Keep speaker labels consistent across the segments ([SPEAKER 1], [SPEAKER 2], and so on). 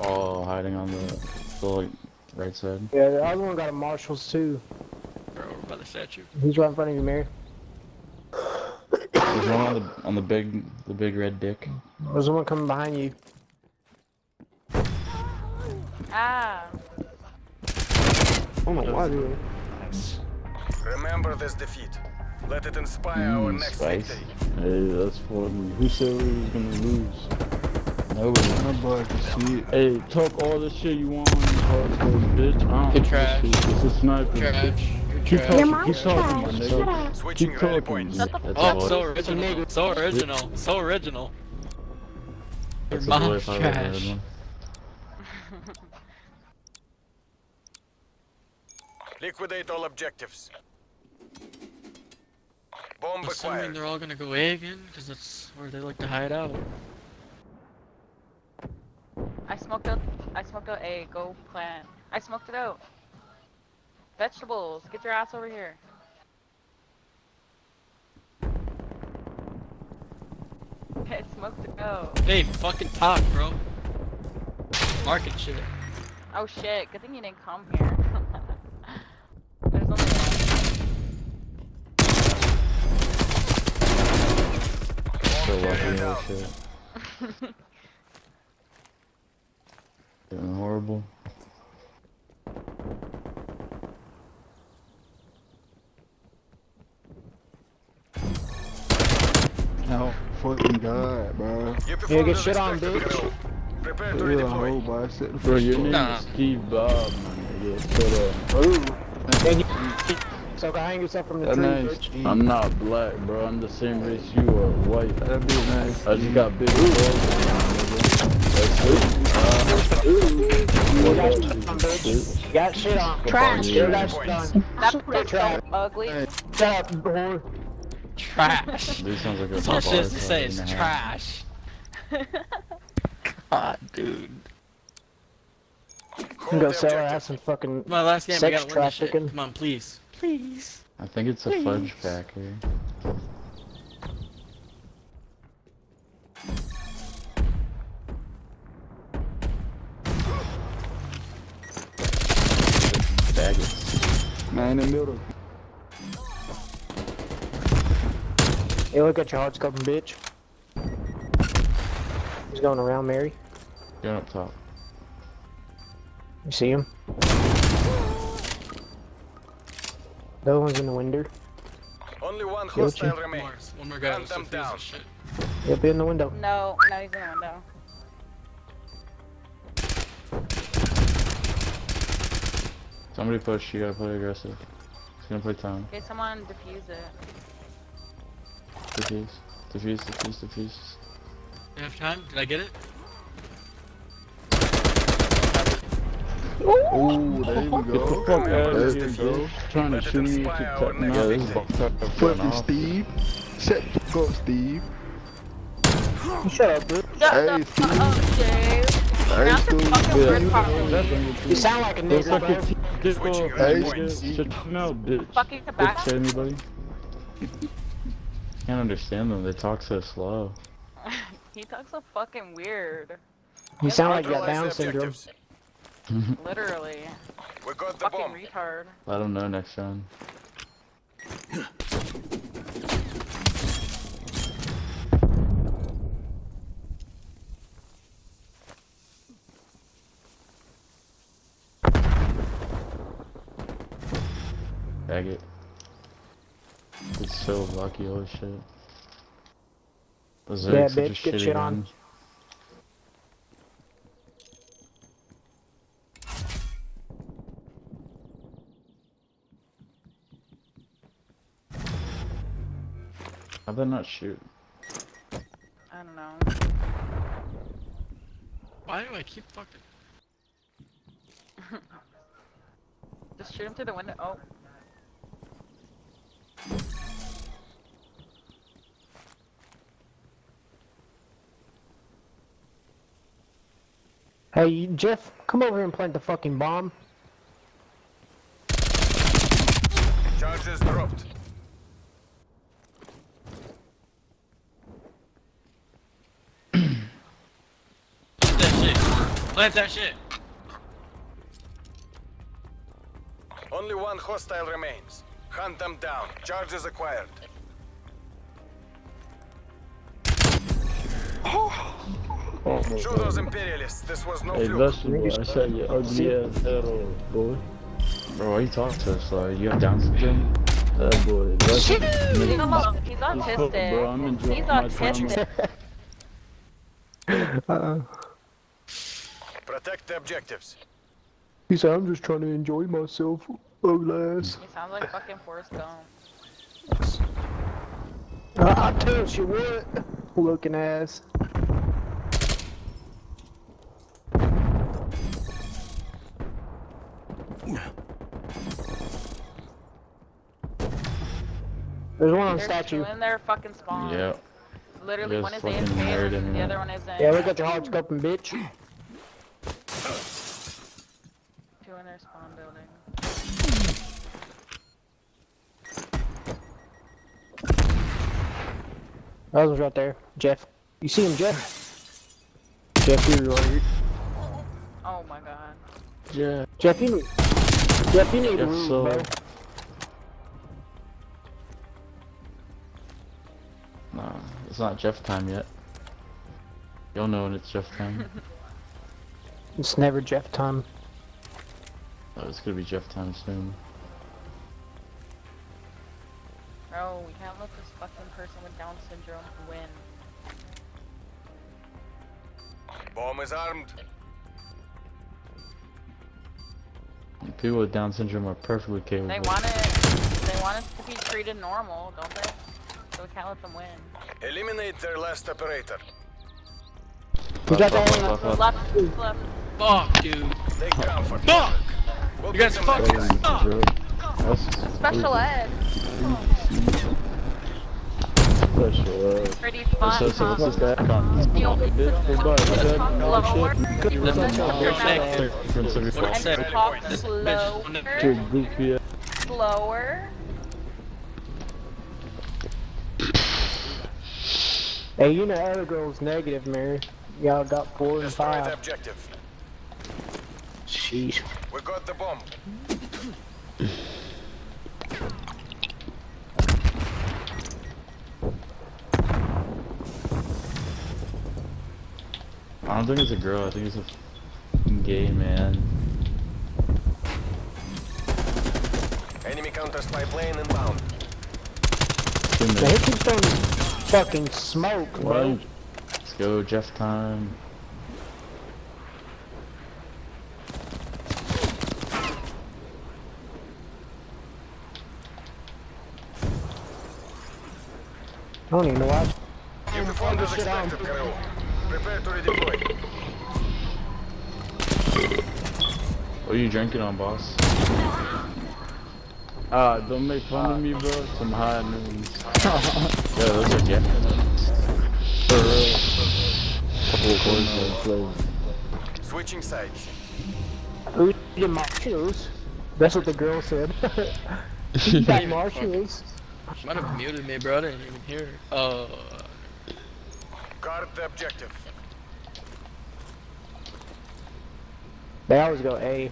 [SPEAKER 1] all hiding on the, the like, right side.
[SPEAKER 2] Yeah, the other one got a Marshalls too.
[SPEAKER 3] They're over by the statue.
[SPEAKER 2] He's right in front of you, Mary.
[SPEAKER 1] There's one on the on the big the big red dick.
[SPEAKER 2] There's one coming behind you.
[SPEAKER 4] Ah.
[SPEAKER 2] Oh my god. Nice.
[SPEAKER 5] Remember this defeat. Let it inspire our
[SPEAKER 1] Mm,
[SPEAKER 5] next
[SPEAKER 1] spice.
[SPEAKER 5] victory.
[SPEAKER 1] Hey, that's funny. Who said we was gonna lose? Nobody.
[SPEAKER 6] Nobody can see it.
[SPEAKER 1] Hey, talk all the shit you want on these hardcore, bitch. I don't
[SPEAKER 3] You're
[SPEAKER 1] give a
[SPEAKER 3] trash.
[SPEAKER 1] shit. It's a sniper.
[SPEAKER 3] Trash. You're
[SPEAKER 1] Keep
[SPEAKER 3] trash.
[SPEAKER 1] talking. Keep talking, my nigga.
[SPEAKER 5] Switching
[SPEAKER 1] Keep talking.
[SPEAKER 5] points.
[SPEAKER 1] That's
[SPEAKER 3] Oh, so original. So original. So original.
[SPEAKER 1] That's
[SPEAKER 3] Your mom's
[SPEAKER 1] voice I ever heard
[SPEAKER 3] trash.
[SPEAKER 5] Liquidate all objectives. Bomb
[SPEAKER 3] Assuming
[SPEAKER 5] acquired.
[SPEAKER 3] they're all gonna go A again, because that's where they like to hide out.
[SPEAKER 4] I smoked out. I smoked out A. Go plant. I smoked it out. Vegetables. Get your ass over here. I smoked it out.
[SPEAKER 3] Hey, fucking talk, bro. Market shit.
[SPEAKER 4] Oh shit. Good thing you didn't come here. There's only one.
[SPEAKER 1] So
[SPEAKER 5] Bomb
[SPEAKER 1] lucky
[SPEAKER 5] carrier
[SPEAKER 1] and
[SPEAKER 5] down.
[SPEAKER 1] shit. Doing horrible.
[SPEAKER 6] Oh, fucking God, bro.
[SPEAKER 5] You
[SPEAKER 2] Yeah,
[SPEAKER 5] performed
[SPEAKER 2] get shit on,
[SPEAKER 5] expected,
[SPEAKER 2] bitch.
[SPEAKER 5] Colonel. Prepare to
[SPEAKER 6] You're a hoe,
[SPEAKER 5] redeploy.
[SPEAKER 6] boy. Sit the
[SPEAKER 1] Bro, your
[SPEAKER 6] fuck
[SPEAKER 1] name
[SPEAKER 3] Nah.
[SPEAKER 1] is Steve Bob, my nigga. Shut up.
[SPEAKER 2] Ooh. And you, so go hang yourself from the
[SPEAKER 1] That
[SPEAKER 2] tree,
[SPEAKER 1] name's,
[SPEAKER 2] bitch.
[SPEAKER 1] I'm not black, bro. I'm the same race you are, white.
[SPEAKER 6] That'd be nice.
[SPEAKER 1] I just got big balls. That's it.
[SPEAKER 2] You got shit on, bitch. Got shit on.
[SPEAKER 7] Trash.
[SPEAKER 2] You got shit on.
[SPEAKER 4] That bitch
[SPEAKER 2] Trash.
[SPEAKER 4] so ugly.
[SPEAKER 2] Shut up, whore.
[SPEAKER 3] Trash.
[SPEAKER 1] Dude sounds like a
[SPEAKER 3] That's all she has to say is
[SPEAKER 1] in the house.
[SPEAKER 3] trash. God, dude.
[SPEAKER 2] You
[SPEAKER 5] Hold
[SPEAKER 2] can go sell
[SPEAKER 5] objective.
[SPEAKER 2] ass and fucking.
[SPEAKER 3] My last game, I
[SPEAKER 2] Sex
[SPEAKER 3] gotta win this
[SPEAKER 2] trafficking.
[SPEAKER 3] Come on, please. Please.
[SPEAKER 1] I think it's a fudge pack here. Faggots.
[SPEAKER 6] Man in the middle.
[SPEAKER 2] Hey, look at your hard scoping, bitch. He's going around, Mary.
[SPEAKER 1] Going up top.
[SPEAKER 2] You see him? The other one's in the window.
[SPEAKER 5] Only one
[SPEAKER 2] Guilty.
[SPEAKER 5] hostile
[SPEAKER 3] One
[SPEAKER 5] remains.
[SPEAKER 3] one more guy
[SPEAKER 5] Hunt them
[SPEAKER 3] confused
[SPEAKER 5] down.
[SPEAKER 3] as shit.
[SPEAKER 2] Yep, in the window.
[SPEAKER 4] No, no, he's in the window.
[SPEAKER 1] Somebody push, you gotta play aggressive. He's gonna play time.
[SPEAKER 4] Okay, someone defuse it.
[SPEAKER 1] Defuse. Defuse, defuse, defuse.
[SPEAKER 3] You have time? Did I get it?
[SPEAKER 6] Oh, there we
[SPEAKER 1] Get the
[SPEAKER 6] go.
[SPEAKER 1] fuck out of
[SPEAKER 6] There
[SPEAKER 1] here, bro.
[SPEAKER 6] go.
[SPEAKER 1] Trying to shoot me to cut me out. This is fucked up
[SPEAKER 6] Fucking
[SPEAKER 1] off.
[SPEAKER 6] Steve. Shut the fuck up, Steve.
[SPEAKER 2] Shut up, bitch.
[SPEAKER 4] Shut
[SPEAKER 6] Hey, Steve.
[SPEAKER 4] fuck up, Jay.
[SPEAKER 6] Hey, Steve.
[SPEAKER 4] fucking
[SPEAKER 1] Yeah,
[SPEAKER 4] word
[SPEAKER 1] you
[SPEAKER 2] sound like a
[SPEAKER 1] Those
[SPEAKER 2] nigga, bro.
[SPEAKER 1] T- dick
[SPEAKER 5] Switching
[SPEAKER 1] off,
[SPEAKER 6] rally
[SPEAKER 1] nigga. Shut your mouth, bitch.
[SPEAKER 4] Fucking
[SPEAKER 1] Bitch,
[SPEAKER 4] tobacco.
[SPEAKER 1] to anybody? Can't understand them. They talk so slow.
[SPEAKER 4] he talks so fucking weird.
[SPEAKER 2] You sound like you got Down
[SPEAKER 5] the
[SPEAKER 2] syndrome.
[SPEAKER 4] Literally.
[SPEAKER 5] We got the
[SPEAKER 4] Fucking
[SPEAKER 5] bomb.
[SPEAKER 4] retard.
[SPEAKER 1] Let them know next round. Faggot. It's so lucky, holy shit. Was
[SPEAKER 2] Yeah,
[SPEAKER 1] such a
[SPEAKER 2] bitch, get
[SPEAKER 1] shitty
[SPEAKER 2] shit on.
[SPEAKER 1] gun. How'd that not shoot?
[SPEAKER 4] I don't know.
[SPEAKER 3] Why do I keep fucking...
[SPEAKER 4] Just shoot him through the window. Oh.
[SPEAKER 2] Hey, Jeff, come over here and plant the fucking bomb.
[SPEAKER 5] Charges dropped.
[SPEAKER 3] Shoot that shit. Plant that shit.
[SPEAKER 5] Only one hostile remains. Hunt them down. Charges acquired.
[SPEAKER 6] Oh,
[SPEAKER 5] Show those imperialists this was no
[SPEAKER 7] Hey,
[SPEAKER 5] fluke.
[SPEAKER 7] vegetable, I shot your ugly ass head off, boy.
[SPEAKER 1] Bro, why you talking to us? Like, you have Down syndrome?
[SPEAKER 7] That boy, vegetable.
[SPEAKER 4] Leave him alone. He's autistic.
[SPEAKER 7] Bro, I'm enjoying
[SPEAKER 4] He's
[SPEAKER 7] my
[SPEAKER 4] autistic.
[SPEAKER 6] Uh-uh.
[SPEAKER 5] Protect the objectives.
[SPEAKER 6] He said, I'm just trying to enjoy myself. Ugly ass.
[SPEAKER 4] He sounds like fucking Forrest Gump.
[SPEAKER 2] Uh, I tell you what, looking ass. There's one on
[SPEAKER 4] There's
[SPEAKER 2] statue.
[SPEAKER 4] two in their fucking spawn.
[SPEAKER 1] Yeah.
[SPEAKER 4] Literally,
[SPEAKER 1] There's
[SPEAKER 4] one is
[SPEAKER 1] fucking
[SPEAKER 4] AFK and the
[SPEAKER 1] there.
[SPEAKER 4] other one isn't.
[SPEAKER 2] Uh, yeah, look at your hard scoping, bitch.
[SPEAKER 4] Two in their spawn building.
[SPEAKER 2] That was right there, Jeff. You see him, Jeff? Jeff, you're right.
[SPEAKER 4] Oh my god.
[SPEAKER 1] Yeah.
[SPEAKER 2] Jeff, you need. Jeff, you need
[SPEAKER 1] Yes,
[SPEAKER 2] room,
[SPEAKER 1] so-
[SPEAKER 2] bro.
[SPEAKER 1] Nah, it's not Jeff time yet. You'll know when it's Jeff time.
[SPEAKER 2] It's never Jeff time.
[SPEAKER 1] oh, it's gonna be Jeff time soon.
[SPEAKER 4] Bro, we can't let this fucking person with Down syndrome win.
[SPEAKER 5] Bomb is armed.
[SPEAKER 1] People with Down syndrome are perfectly capable.
[SPEAKER 4] They want it. They want us to be treated normal, don't they? So we can't let them win.
[SPEAKER 5] Eliminate their last operator.
[SPEAKER 2] We got that
[SPEAKER 1] left,
[SPEAKER 2] one.
[SPEAKER 1] left,
[SPEAKER 4] Left, left.
[SPEAKER 3] Fuck, dude.
[SPEAKER 5] Take ground for
[SPEAKER 3] Fuck!
[SPEAKER 5] We'll
[SPEAKER 3] You guys
[SPEAKER 5] them
[SPEAKER 3] fucking suck!
[SPEAKER 4] Special ed.
[SPEAKER 7] Special, uh.
[SPEAKER 4] Pretty fun,
[SPEAKER 1] So, so what's this guy? Con-
[SPEAKER 4] You know,
[SPEAKER 7] Bitch, hey, bud, what's that?
[SPEAKER 4] slower.
[SPEAKER 7] You
[SPEAKER 3] Listen,
[SPEAKER 7] was on
[SPEAKER 3] you're
[SPEAKER 7] my
[SPEAKER 3] next.
[SPEAKER 7] side.
[SPEAKER 1] Difference of your
[SPEAKER 3] What I
[SPEAKER 1] phone.
[SPEAKER 3] said.
[SPEAKER 4] And talk
[SPEAKER 3] This
[SPEAKER 4] slower.
[SPEAKER 7] goofy ass.
[SPEAKER 4] Slower.
[SPEAKER 2] Hey, you know other girl's negative, Mary. Y'all got four and five. Sheesh.
[SPEAKER 5] We got the bomb.
[SPEAKER 1] I don't think it's a girl. I think it's a gay man.
[SPEAKER 5] Enemy counter spy plane inbound.
[SPEAKER 1] Two
[SPEAKER 2] Man,
[SPEAKER 1] minutes.
[SPEAKER 2] he keeps throwing fucking smoke, bro.
[SPEAKER 1] Let's go, Jeff time.
[SPEAKER 2] I don't even know why.
[SPEAKER 5] You performed as
[SPEAKER 2] shit on.
[SPEAKER 5] expected, crew. Prepare to redeploy.
[SPEAKER 1] What are you drinking on, boss?
[SPEAKER 7] Ah, don't make fun of me, bro. Some high news.
[SPEAKER 1] Yeah, those are Jeff.
[SPEAKER 7] For real. Couple of poison flavors.
[SPEAKER 5] Switching sides.
[SPEAKER 2] Who's eating marshmallows? That's what the girl said. you got marshmallows.
[SPEAKER 3] Might have muted me, bro. I didn't even hear. Uh,
[SPEAKER 5] Guard the objective.
[SPEAKER 2] They always go A.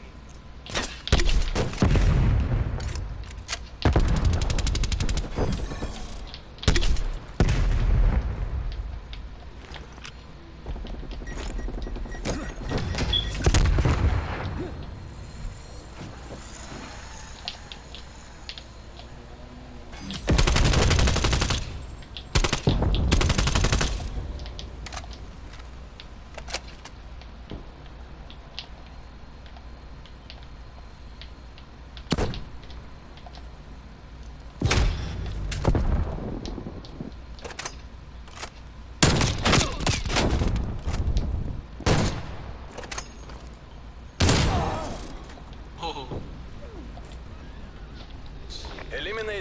[SPEAKER 3] oh,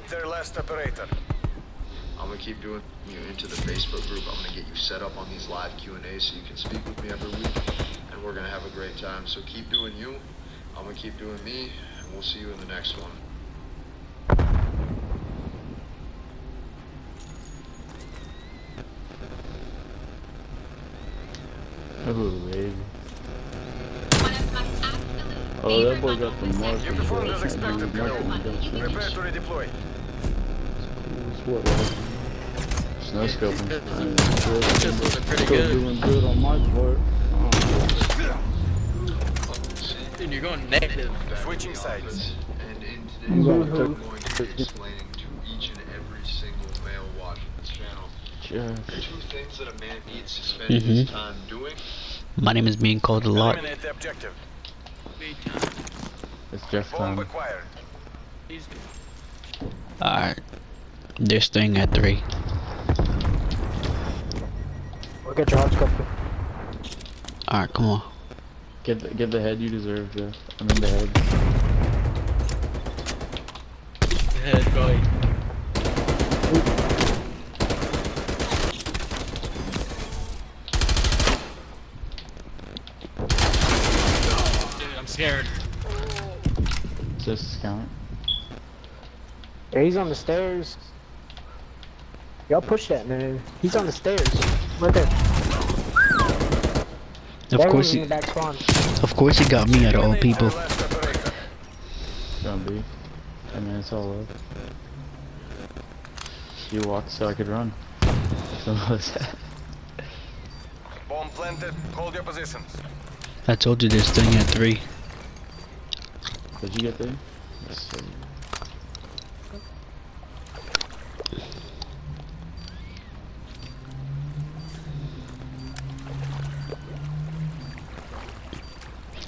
[SPEAKER 5] Eliminate their last operator.
[SPEAKER 8] I'm gonna keep doing you into the Facebook group. I'm gonna get you set up on these live Q and A's so you can speak with me every week, and we're gonna have a great time. So keep doing you. I'm gonna keep doing me, and we'll see you in the next one.
[SPEAKER 1] Ooh, baby.
[SPEAKER 7] Oh, that boy got the mark.
[SPEAKER 5] You performed as expected, Colonel. Prepare to redeploy.
[SPEAKER 7] What? Like,
[SPEAKER 1] Snow scoping.
[SPEAKER 3] It's just looking pretty
[SPEAKER 7] still
[SPEAKER 3] good.
[SPEAKER 7] doing good on my part.
[SPEAKER 3] Dude, you're going negative.
[SPEAKER 5] Switching sides.
[SPEAKER 8] And in today's video, I'm going to be explaining to each and every single male watching this channel
[SPEAKER 1] Jeff.
[SPEAKER 8] two things that a man needs to spend his time doing.
[SPEAKER 9] My name is being called a lot.
[SPEAKER 5] Eliminate the objective.
[SPEAKER 1] It's Jeff
[SPEAKER 5] Bomb
[SPEAKER 1] time.
[SPEAKER 9] Alright. This thing at three.
[SPEAKER 2] Look at your hard scope.
[SPEAKER 9] Alright, come on.
[SPEAKER 1] Get the, get the head you deserve, Jeff. I mean the head.
[SPEAKER 3] Head going. Dude, I'm scared.
[SPEAKER 1] Just count.
[SPEAKER 2] Yeah, he's on the stairs. Y'all push that man. He's on the stairs. Right there.
[SPEAKER 9] Of
[SPEAKER 2] That
[SPEAKER 9] course he,
[SPEAKER 2] spawn.
[SPEAKER 9] of course he got me out of all people.
[SPEAKER 5] Last operator.
[SPEAKER 1] Be. I mean, it's all up. You walked so I could run. So what's that?
[SPEAKER 5] Bomb planted. Hold your positions.
[SPEAKER 9] I told you this thing staying at three.
[SPEAKER 1] Did you get there? Yes, sir.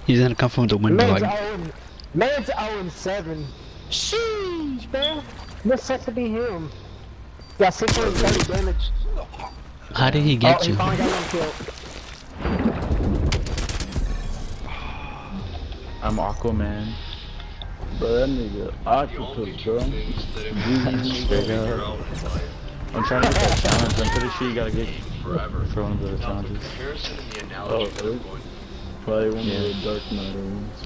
[SPEAKER 9] He's gonna come from the window
[SPEAKER 2] Man's
[SPEAKER 9] like
[SPEAKER 2] 0 and, man's 0 and 7. Sheesh, bro. Necessity him. Got 630 damage.
[SPEAKER 9] How did he
[SPEAKER 2] oh,
[SPEAKER 9] get
[SPEAKER 2] he
[SPEAKER 9] you?
[SPEAKER 2] finally got one kill.
[SPEAKER 1] I'm Aquaman.
[SPEAKER 7] Bro, that nigga octopus, bro.
[SPEAKER 1] Straight up. I'm trying to get that challenge. I'm pretty sure you gotta get
[SPEAKER 8] Forever.
[SPEAKER 1] Oh, for one of the challenges.
[SPEAKER 8] Comparison and the
[SPEAKER 7] Oh,
[SPEAKER 8] analogy that I'm
[SPEAKER 7] really? Probably one
[SPEAKER 1] Yeah.
[SPEAKER 7] of the Dark Knight ones.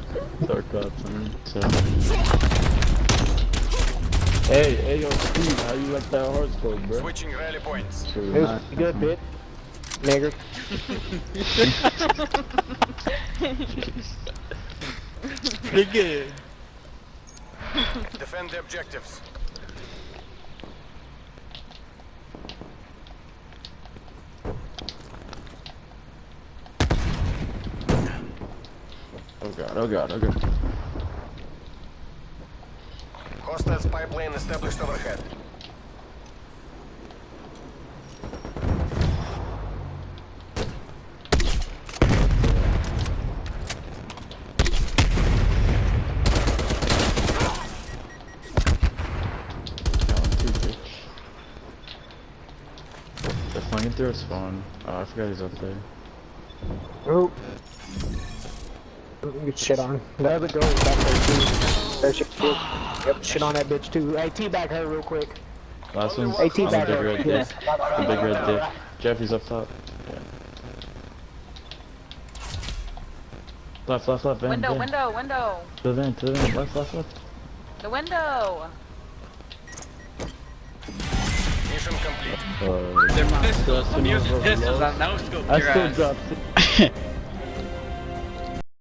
[SPEAKER 7] Dark Ops, I mean.
[SPEAKER 1] So
[SPEAKER 7] Hey, hey, yo, Steve, how you like that hard scope, bro?
[SPEAKER 5] Switching rally points.
[SPEAKER 7] Sure,
[SPEAKER 2] It was
[SPEAKER 7] nice.
[SPEAKER 2] good, bit. Nigger.
[SPEAKER 3] Pretty good.
[SPEAKER 5] Defend the objectives.
[SPEAKER 1] Oh god, oh god, oh god.
[SPEAKER 5] Hostile spy plane established overhead.
[SPEAKER 1] They're through a spawn. Oh, I forgot he's up there.
[SPEAKER 2] Oh. Get shit on. The other girl back there too. That shit too. Yep, shit on that bitch too. Hey, teabag her real quick.
[SPEAKER 1] Last one's
[SPEAKER 2] Hey,
[SPEAKER 1] on the big
[SPEAKER 2] her.
[SPEAKER 1] red
[SPEAKER 2] Yeah.
[SPEAKER 1] dick. The big red dick. Jeff, he's up top. Yeah. Left, left, left, van,
[SPEAKER 4] Window,
[SPEAKER 1] van.
[SPEAKER 4] window, window.
[SPEAKER 1] To the van, to the van, left, left, left.
[SPEAKER 4] The window.
[SPEAKER 5] Mission complete.
[SPEAKER 7] Uh,
[SPEAKER 3] They're pistols.
[SPEAKER 7] That's
[SPEAKER 3] I'm using
[SPEAKER 7] enough of a
[SPEAKER 3] pistols.
[SPEAKER 7] low.
[SPEAKER 3] I know scope
[SPEAKER 7] I still
[SPEAKER 3] ass.
[SPEAKER 7] dropped